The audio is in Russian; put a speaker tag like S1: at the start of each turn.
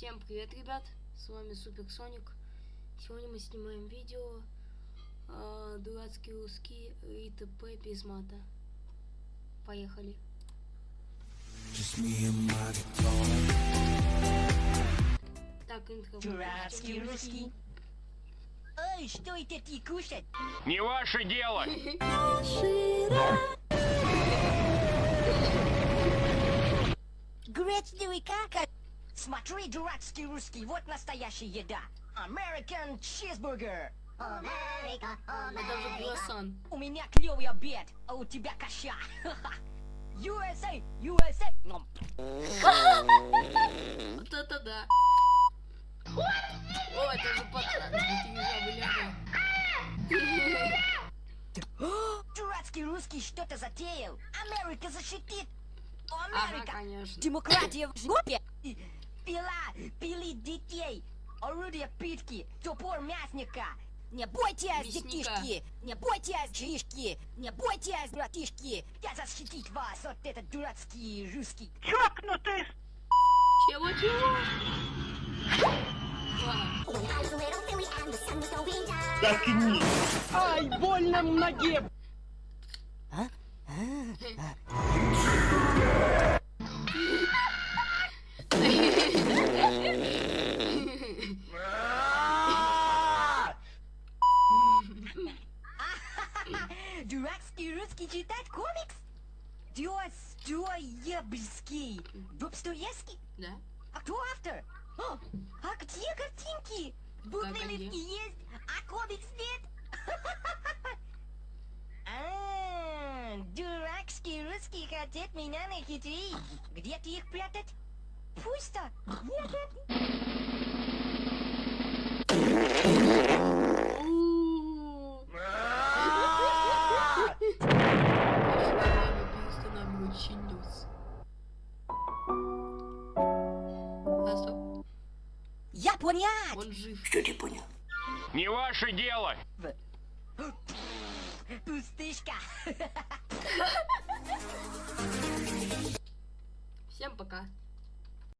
S1: Всем привет, ребят! С вами Супер Соник. Сегодня мы снимаем видео э, дурацкий русский и т.п. без мата. Поехали. Так, интро.
S2: Дурацкий русский. Ой, что это ты кушать?
S3: Не ваше дело!
S2: Гречневый как? Смотри, дурацкий русский, вот настоящая еда. American cheeseburger.
S1: Же круассан.
S2: У меня клевый обед, а у тебя каша. USA, USA. Ном.
S1: Вот это да. О, это же пацан.
S2: Дурацкий русский что-то затеял. Америка защитит.
S1: Ага,
S2: Америка.
S1: конечно.
S2: Демократия в жопе. И Пила, пили детей. Орудие пытки, топор мясника. Не бойтесь, детишки! Не бойтесь, жишки! Не бойтесь, братишки! Я защитить вас от этот дурацкий русский.
S3: Чокнутый!
S1: Чего, чего? Ладно.
S3: Ай, больно в
S2: Дурацкий русский читать комикс? Достоевский. Достоевский?
S1: Да?
S2: А кто автор? О, а где картинки? Буквы есть, а комикс нет? А, дурацкий русский хотят меня нахитрить. Где ты их прятать? Пусто. Нет,
S1: У-у-у. Перестанавливающий А, стоп.
S2: Я понять.
S1: Он жив.
S4: Что ты понял?
S3: Не ваше дело!
S2: Пустышка.
S1: Всем пока.